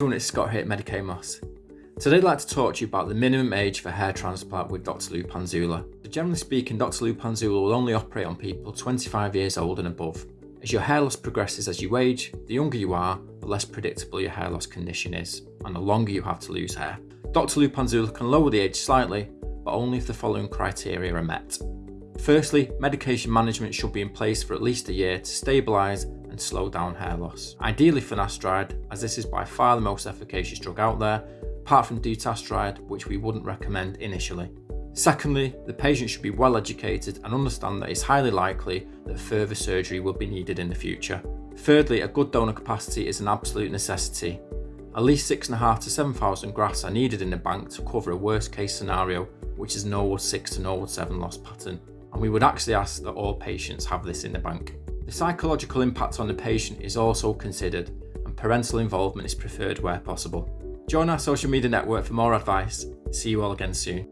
everyone, it's Scott here at Medicaid Moss. Today I'd like to talk to you about the minimum age for hair transplant with Dr. Lupanzula. Generally speaking, Dr. Lupanzula will only operate on people 25 years old and above. As your hair loss progresses as you age, the younger you are, the less predictable your hair loss condition is, and the longer you have to lose hair. Dr. Lupanzula can lower the age slightly, but only if the following criteria are met. Firstly, medication management should be in place for at least a year to stabilise and slow down hair loss. Ideally finasteride, as this is by far the most efficacious drug out there, apart from dutasteride, which we wouldn't recommend initially. Secondly, the patient should be well educated and understand that it's highly likely that further surgery will be needed in the future. Thirdly, a good donor capacity is an absolute necessity. At least 6.5 to 7,000 grafts are needed in the bank to cover a worst case scenario, which is Norwood 6 to Norwood 7 loss pattern, and we would actually ask that all patients have this in the bank. The psychological impact on the patient is also considered, and parental involvement is preferred where possible. Join our social media network for more advice. See you all again soon.